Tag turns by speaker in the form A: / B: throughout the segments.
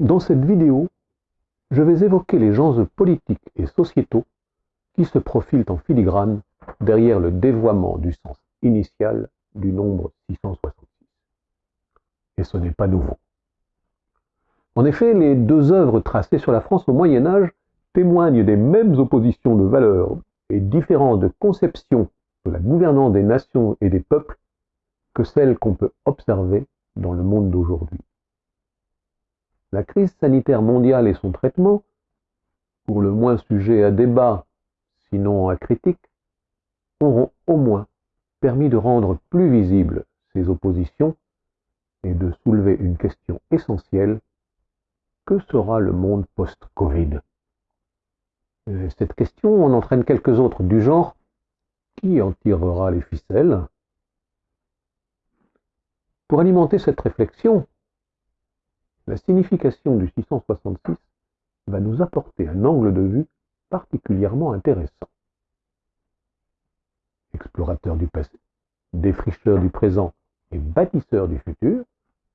A: Dans cette vidéo, je vais évoquer les enjeux politiques et sociétaux qui se profilent en filigrane derrière le dévoiement du sens initial du nombre 666. Et ce n'est pas nouveau. En effet, les deux œuvres tracées sur la France au Moyen Âge témoignent des mêmes oppositions de valeurs et différences de conception de la gouvernance des nations et des peuples que celles qu'on peut observer dans le monde d'aujourd'hui. La crise sanitaire mondiale et son traitement, pour le moins sujet à débat, sinon à critique, auront au moins permis de rendre plus visibles ces oppositions et de soulever une question essentielle. Que sera le monde post-Covid? Euh, Cette question en entraîne quelques autres du genre. Qui en tirera les ficelles? Pour alimenter cette réflexion, la signification du 666 va nous apporter un angle de vue particulièrement intéressant. Explorateur du passé, défricheur du présent et bâtisseur du futur,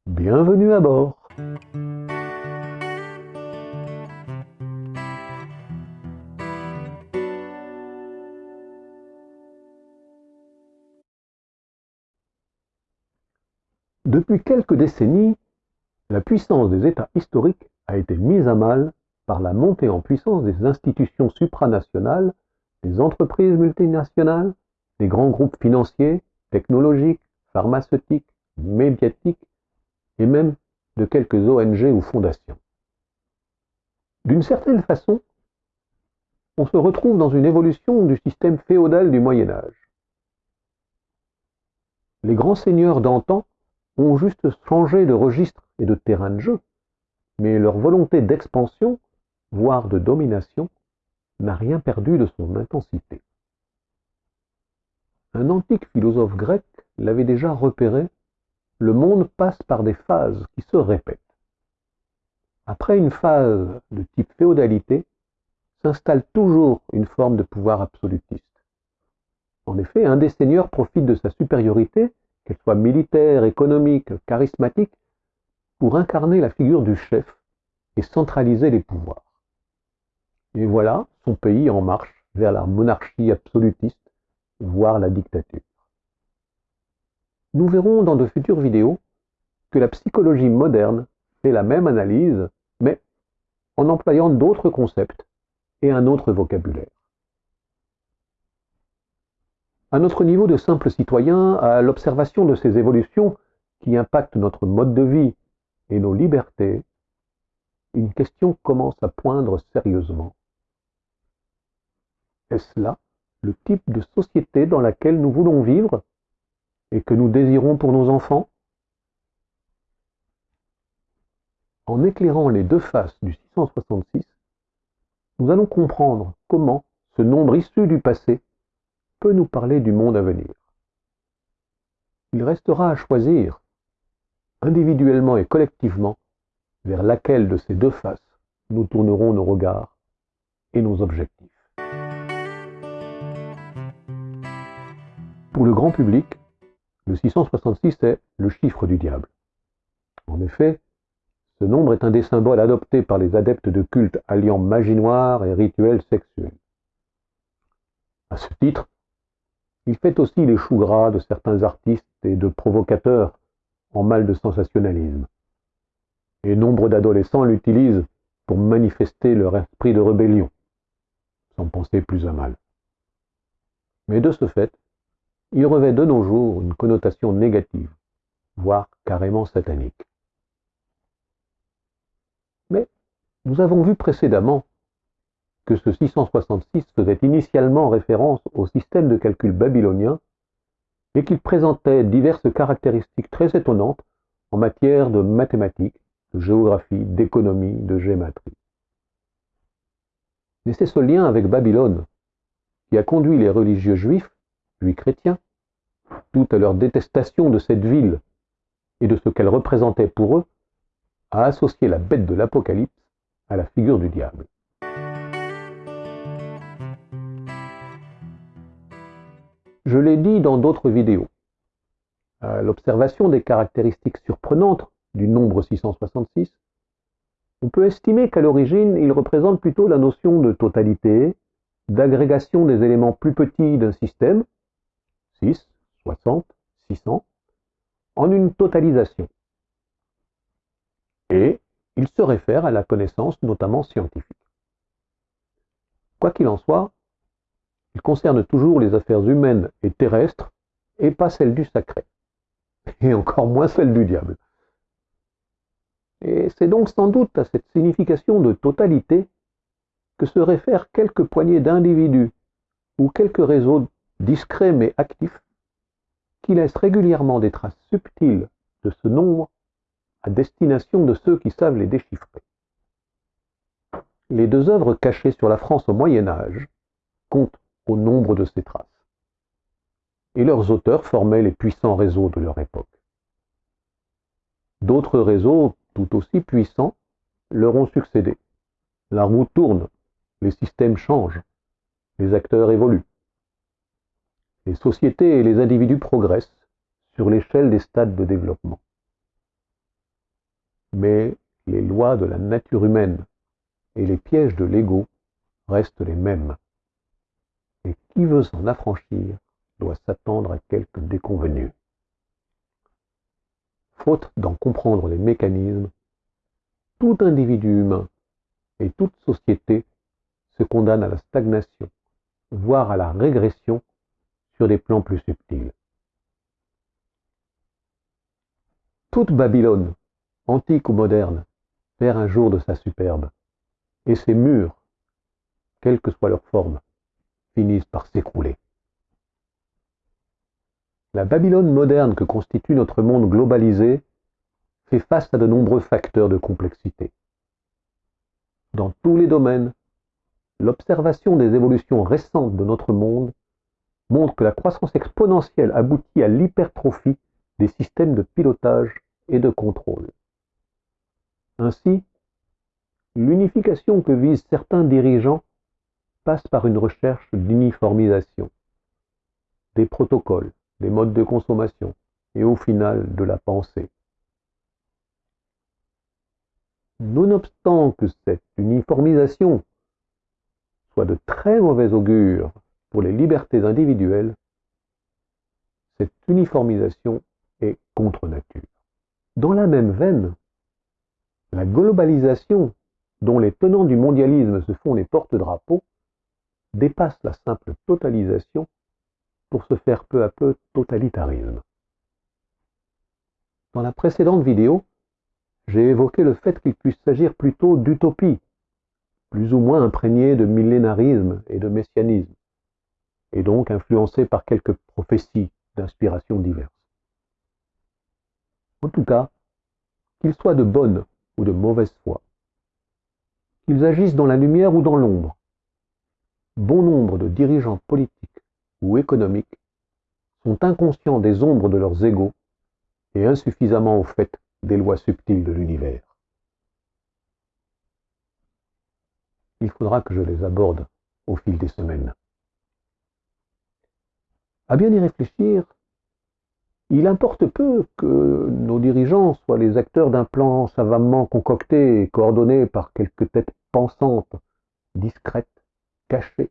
A: bienvenue à bord Depuis quelques décennies, la puissance des États historiques a été mise à mal par la montée en puissance des institutions supranationales, des entreprises multinationales, des grands groupes financiers, technologiques, pharmaceutiques, médiatiques et même de quelques ONG ou fondations. D'une certaine façon, on se retrouve dans une évolution du système féodal du Moyen Âge. Les grands seigneurs d'antan ont juste changé de registre et de terrain de jeu, mais leur volonté d'expansion, voire de domination, n'a rien perdu de son intensité. Un antique philosophe grec l'avait déjà repéré, le monde passe par des phases qui se répètent. Après une phase de type féodalité, s'installe toujours une forme de pouvoir absolutiste. En effet, un des seigneurs profite de sa supériorité qu'elle soit militaire, économique, charismatique, pour incarner la figure du chef et centraliser les pouvoirs. Et voilà son pays en marche vers la monarchie absolutiste, voire la dictature. Nous verrons dans de futures vidéos que la psychologie moderne fait la même analyse, mais en employant d'autres concepts et un autre vocabulaire. À notre niveau de simple citoyen, à l'observation de ces évolutions qui impactent notre mode de vie et nos libertés, une question commence à poindre sérieusement. Est-ce là le type de société dans laquelle nous voulons vivre et que nous désirons pour nos enfants? En éclairant les deux faces du 666, nous allons comprendre comment ce nombre issu du passé nous parler du monde à venir. Il restera à choisir, individuellement et collectivement, vers laquelle de ces deux faces nous tournerons nos regards et nos objectifs. Pour le grand public, le 666 est le chiffre du diable. En effet, ce nombre est un des symboles adoptés par les adeptes de culte alliant magie noire et rituels sexuels. À ce titre, il fait aussi les choux gras de certains artistes et de provocateurs en mal de sensationnalisme. Et nombre d'adolescents l'utilisent pour manifester leur esprit de rébellion, sans penser plus à mal. Mais de ce fait, il revêt de nos jours une connotation négative, voire carrément satanique. Mais nous avons vu précédemment que ce 666 faisait initialement référence au système de calcul babylonien et qu'il présentait diverses caractéristiques très étonnantes en matière de mathématiques, de géographie, d'économie, de géométrie. Mais c'est ce lien avec Babylone qui a conduit les religieux juifs, puis chrétiens, tout à leur détestation de cette ville et de ce qu'elle représentait pour eux, à associer la bête de l'Apocalypse à la figure du diable. Je l'ai dit dans d'autres vidéos. l'observation des caractéristiques surprenantes du nombre 666, On peut estimer qu'à l'origine, il représente plutôt la notion de totalité, d'agrégation des éléments plus petits d'un système, 6, 60, 600, en une totalisation. Et il se réfère à la connaissance notamment scientifique. Quoi qu'il en soit, il concerne toujours les affaires humaines et terrestres et pas celles du sacré, et encore moins celles du diable. Et c'est donc sans doute à cette signification de totalité que se réfèrent quelques poignées d'individus ou quelques réseaux discrets mais actifs qui laissent régulièrement des traces subtiles de ce nombre à destination de ceux qui savent les déchiffrer. Les deux œuvres cachées sur la France au Moyen Âge comptent au nombre de ces traces. Et leurs auteurs formaient les puissants réseaux de leur époque. D'autres réseaux tout aussi puissants leur ont succédé. La roue tourne, les systèmes changent, les acteurs évoluent. Les sociétés et les individus progressent sur l'échelle des stades de développement. Mais les lois de la nature humaine et les pièges de l'ego restent les mêmes. Et qui veut s'en affranchir doit s'attendre à quelques déconvenues. Faute d'en comprendre les mécanismes, tout individu humain et toute société se condamne à la stagnation, voire à la régression sur des plans plus subtils. Toute Babylone, antique ou moderne, perd un jour de sa superbe, et ses murs, quelle que soit leur forme, finissent par s'écrouler. La Babylone moderne que constitue notre monde globalisé fait face à de nombreux facteurs de complexité. Dans tous les domaines, l'observation des évolutions récentes de notre monde montre que la croissance exponentielle aboutit à l'hypertrophie des systèmes de pilotage et de contrôle. Ainsi, l'unification que visent certains dirigeants passe par une recherche d'uniformisation des protocoles, des modes de consommation et au final de la pensée. Nonobstant que cette uniformisation soit de très mauvais augure pour les libertés individuelles, cette uniformisation est contre nature. Dans la même veine, la globalisation dont les tenants du mondialisme se font les porte-drapeaux dépasse la simple totalisation pour se faire peu à peu totalitarisme. Dans la précédente vidéo, j'ai évoqué le fait qu'il puisse s'agir plutôt d'utopie, plus ou moins imprégnée de millénarisme et de messianisme, et donc influencée par quelques prophéties d'inspiration diverses. En tout cas, qu'ils soient de bonne ou de mauvaise foi, qu'ils agissent dans la lumière ou dans l'ombre, bon nombre de dirigeants politiques ou économiques sont inconscients des ombres de leurs égaux et insuffisamment au fait des lois subtiles de l'univers. Il faudra que je les aborde au fil des semaines. À bien y réfléchir, il importe peu que nos dirigeants soient les acteurs d'un plan savamment concocté et coordonné par quelques têtes pensantes, discrètes, cachés,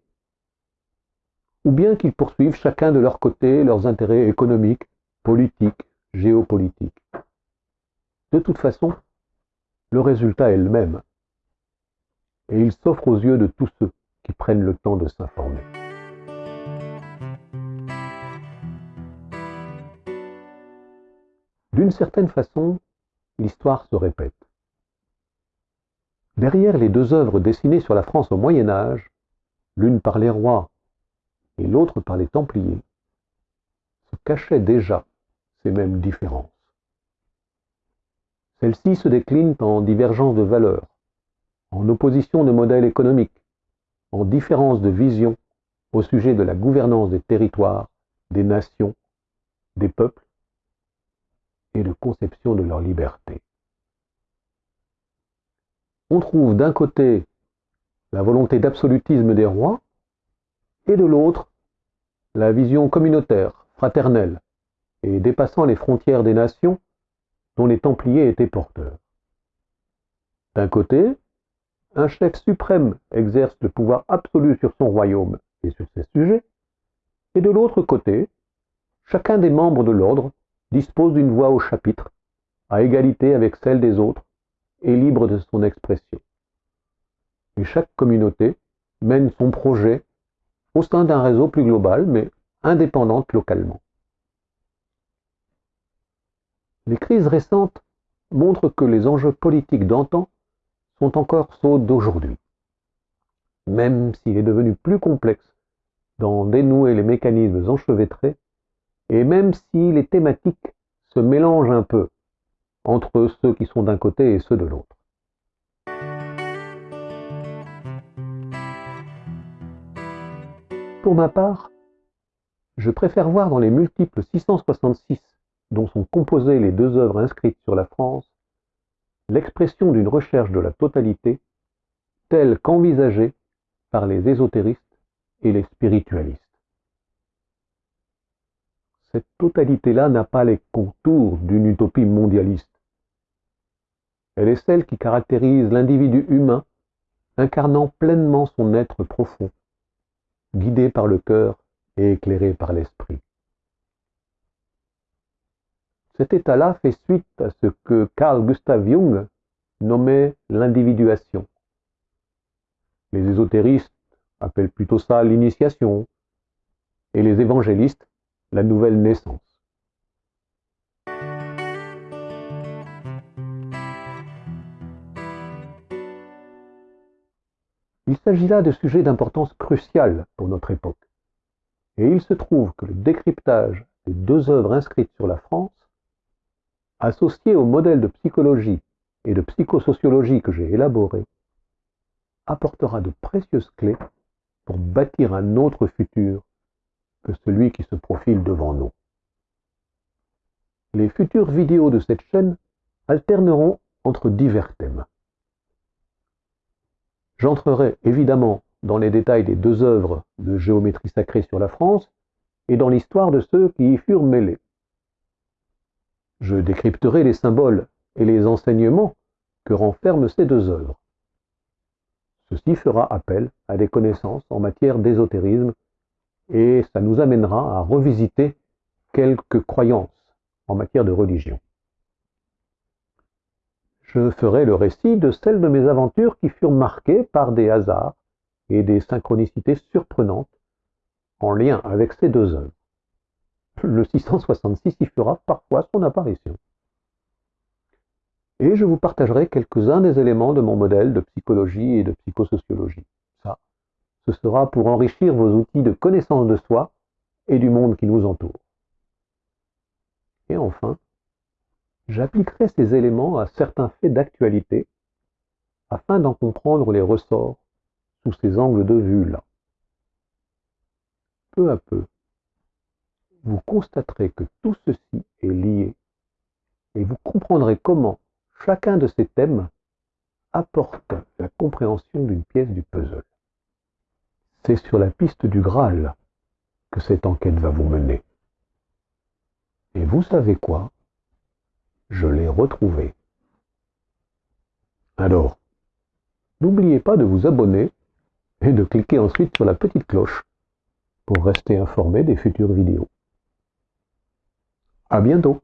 A: ou bien qu'ils poursuivent chacun de leur côté leurs intérêts économiques, politiques, géopolitiques. De toute façon, le résultat est le même, et il s'offre aux yeux de tous ceux qui prennent le temps de s'informer. D'une certaine façon, l'histoire se répète. Derrière les deux œuvres dessinées sur la France au Moyen Âge, l'une par les rois et l'autre par les Templiers, se cachaient déjà ces mêmes différences. Celles-ci se déclinent en divergence de valeurs, en opposition de modèles économiques, en différence de vision au sujet de la gouvernance des territoires, des nations, des peuples et de conception de leur liberté. On trouve d'un côté la volonté d'absolutisme des rois, et de l'autre la vision communautaire, fraternelle, et dépassant les frontières des nations dont les Templiers étaient porteurs. D'un côté, un chef suprême exerce le pouvoir absolu sur son royaume et sur ses sujets, et de l'autre côté, chacun des membres de l'ordre dispose d'une voix au chapitre, à égalité avec celle des autres, et libre de son expression. Et chaque communauté mène son projet au sein d'un réseau plus global, mais indépendante localement. Les crises récentes montrent que les enjeux politiques d'antan sont encore ceux d'aujourd'hui. Même s'il est devenu plus complexe d'en dénouer les mécanismes enchevêtrés, et même si les thématiques se mélangent un peu entre ceux qui sont d'un côté et ceux de l'autre. Pour ma part, je préfère voir dans les multiples 666 dont sont composées les deux œuvres inscrites sur la France l'expression d'une recherche de la totalité telle qu'envisagée par les ésotéristes et les spiritualistes. Cette totalité-là n'a pas les contours d'une utopie mondialiste. Elle est celle qui caractérise l'individu humain incarnant pleinement son être profond, guidé par le cœur et éclairé par l'esprit. Cet état-là fait suite à ce que Carl Gustav Jung nommait l'individuation. Les ésotéristes appellent plutôt ça l'initiation et les évangélistes la nouvelle naissance. Il s'agit là de sujets d'importance cruciale pour notre époque. Et il se trouve que le décryptage des deux œuvres inscrites sur la France, associé au modèle de psychologie et de psychosociologie que j'ai élaboré, apportera de précieuses clés pour bâtir un autre futur que celui qui se profile devant nous. Les futures vidéos de cette chaîne alterneront entre divers thèmes. J'entrerai évidemment dans les détails des deux œuvres de géométrie sacrée sur la France et dans l'histoire de ceux qui y furent mêlés. Je décrypterai les symboles et les enseignements que renferment ces deux œuvres. Ceci fera appel à des connaissances en matière d'ésotérisme et ça nous amènera à revisiter quelques croyances en matière de religion. Je ferai le récit de celles de mes aventures qui furent marquées par des hasards et des synchronicités surprenantes en lien avec ces deux œuvres. Le 666 y fera parfois son apparition. Et je vous partagerai quelques-uns des éléments de mon modèle de psychologie et de psychosociologie. Ça, ce sera pour enrichir vos outils de connaissance de soi et du monde qui nous entoure. Et enfin, j'appliquerai ces éléments à certains faits d'actualité afin d'en comprendre les ressorts sous ces angles de vue-là. Peu à peu, vous constaterez que tout ceci est lié et vous comprendrez comment chacun de ces thèmes apporte la compréhension d'une pièce du puzzle. C'est sur la piste du Graal que cette enquête va vous mener. Et vous savez quoi? Je l'ai retrouvé. Alors, n'oubliez pas de vous abonner et de cliquer ensuite sur la petite cloche pour rester informé des futures vidéos. À bientôt